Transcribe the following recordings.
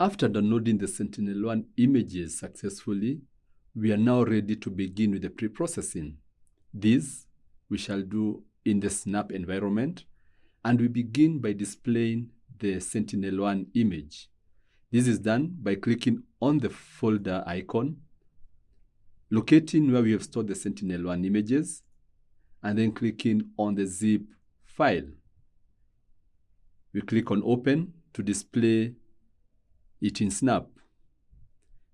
After downloading the Sentinel-1 images successfully, we are now ready to begin with the pre-processing. This we shall do in the Snap environment, and we begin by displaying the Sentinel-1 image. This is done by clicking on the folder icon, locating where we have stored the Sentinel-1 images, and then clicking on the zip file. We click on Open to display it in Snap.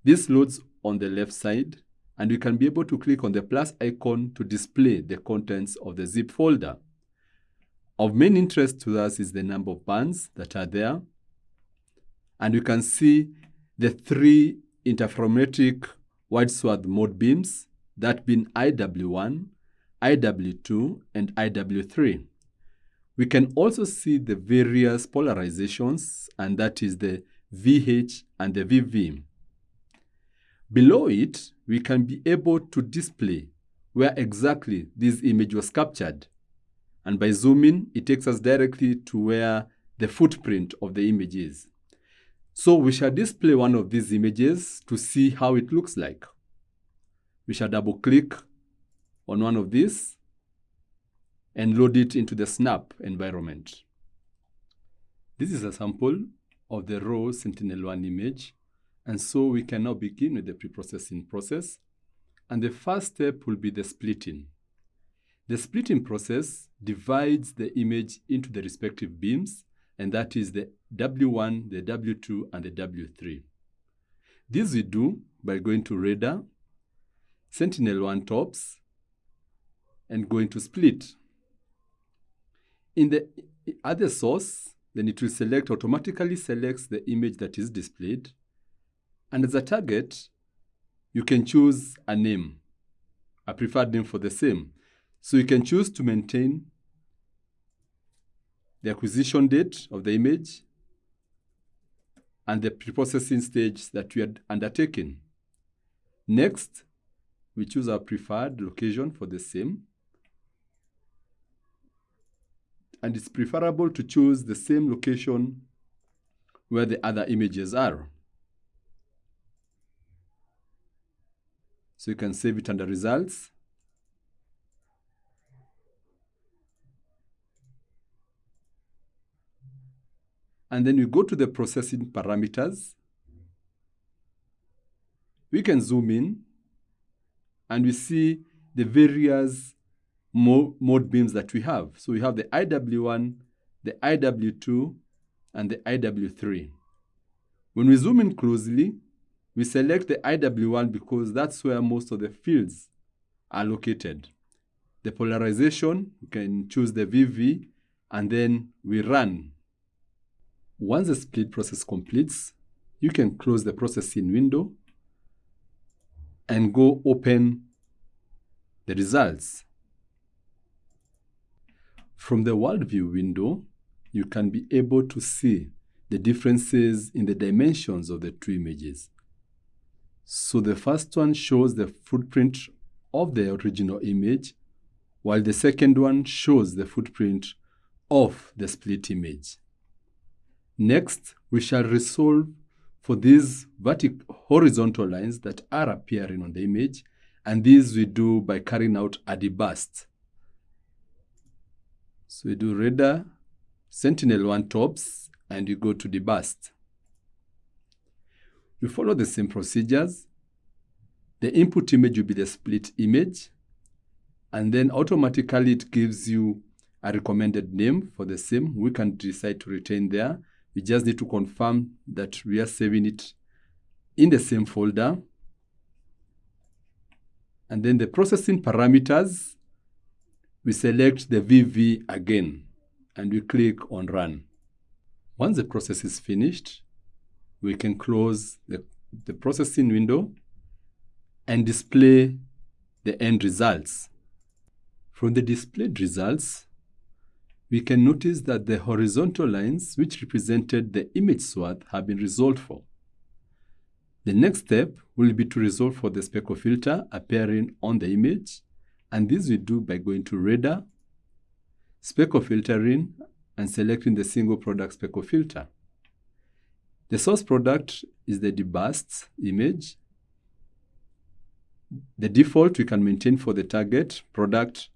This loads on the left side, and we can be able to click on the plus icon to display the contents of the zip folder. Of main interest to us is the number of bands that are there, and you can see the three interferometric wide swath mode beams, that being IW1, IW2, and IW3. We can also see the various polarizations, and that is the VH, and the VV. Below it, we can be able to display where exactly this image was captured. And by zooming, it takes us directly to where the footprint of the image is. So we shall display one of these images to see how it looks like. We shall double click on one of these and load it into the Snap environment. This is a sample of the raw Sentinel-1 image. And so we can now begin with the pre-processing process. And the first step will be the splitting. The splitting process divides the image into the respective beams, and that is the W1, the W2, and the W3. This we do by going to Radar, Sentinel-1 tops, and going to split. In the other source, then it will select, automatically selects the image that is displayed. And as a target, you can choose a name, a preferred name for the same. So you can choose to maintain the acquisition date of the image and the preprocessing stage that we had undertaken. Next, we choose our preferred location for the same. And it's preferable to choose the same location where the other images are. So you can save it under results. And then we go to the processing parameters. We can zoom in and we see the various mode beams that we have. So we have the IW1, the IW2, and the IW3. When we zoom in closely, we select the IW1 because that's where most of the fields are located. The polarization, we can choose the VV, and then we run. Once the split process completes, you can close the processing window and go open the results. From the world view window, you can be able to see the differences in the dimensions of the two images. So the first one shows the footprint of the original image, while the second one shows the footprint of the split image. Next, we shall resolve for these vertical horizontal lines that are appearing on the image, and these we do by carrying out a deburst. So we do radar, Sentinel-1 tops, and you go to deburst. You follow the same procedures. The input image will be the split image, and then automatically it gives you a recommended name for the same. We can decide to retain there. We just need to confirm that we are saving it in the same folder. And then the processing parameters we select the VV again and we click on Run. Once the process is finished, we can close the, the processing window and display the end results. From the displayed results, we can notice that the horizontal lines which represented the image swath have been resolved for. The next step will be to resolve for the speckle filter appearing on the image And this we do by going to radar, speckle filtering, and selecting the single product speckle filter. The source product is the deburst image. The default we can maintain for the target product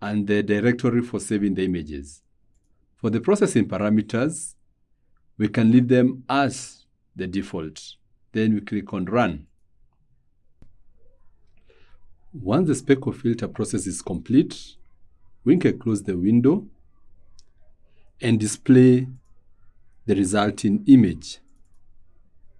and the directory for saving the images. For the processing parameters, we can leave them as the default. Then we click on Run. Once the speckle filter process is complete, we can close the window and display the resulting image.